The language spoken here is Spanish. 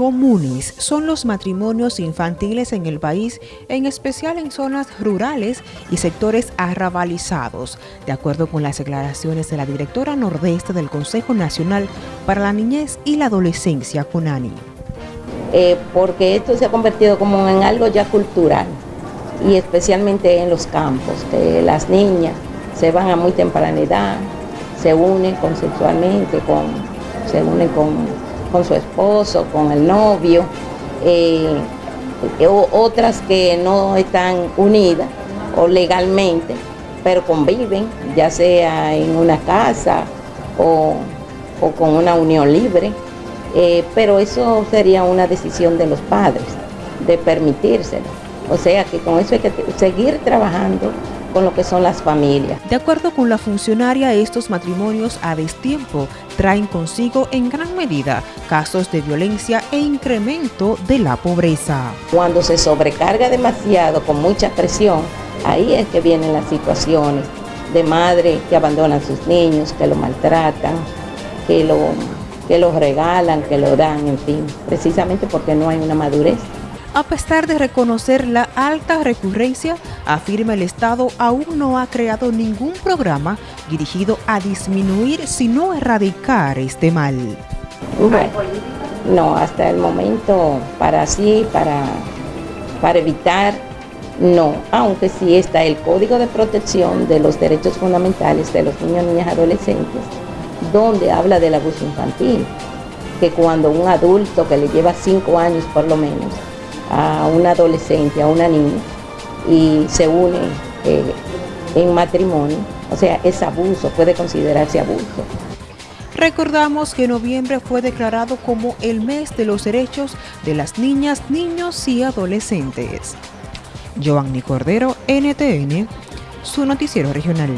comunes son los matrimonios infantiles en el país, en especial en zonas rurales y sectores arrabalizados, de acuerdo con las declaraciones de la directora nordeste del Consejo Nacional para la Niñez y la Adolescencia, CONANI. Eh, porque esto se ha convertido como en algo ya cultural y especialmente en los campos, que las niñas se van a muy temprana edad, se unen consensualmente, con, se unen con con su esposo, con el novio, eh, otras que no están unidas o legalmente, pero conviven, ya sea en una casa o, con una unión libre, eh, pero eso sería una decisión de los padres, de permitírselo. O sea que con eso hay que seguir trabajando con lo que son las familias. De acuerdo con la funcionaria, estos matrimonios a destiempo traen consigo en gran medida casos de violencia e incremento de la pobreza. Cuando se sobrecarga demasiado con mucha presión, ahí es que vienen las situaciones de madres que abandonan a sus niños, que lo maltratan, que lo, que los regalan, que lo dan, en fin, precisamente porque no hay una madurez. A pesar de reconocer la alta recurrencia, afirma el Estado aún no ha creado ningún programa dirigido a disminuir, sino erradicar este mal. no, hasta el momento para sí, para, para evitar, no, aunque sí está el Código de Protección de los Derechos Fundamentales de los Niños, Niñas, Adolescentes, donde habla del abuso infantil, que cuando un adulto que le lleva cinco años por lo menos, a una adolescente, a una niña, y se une eh, en matrimonio, o sea, es abuso, puede considerarse abuso. Recordamos que noviembre fue declarado como el mes de los derechos de las niñas, niños y adolescentes. Giovanni Cordero, NTN, su noticiero regional.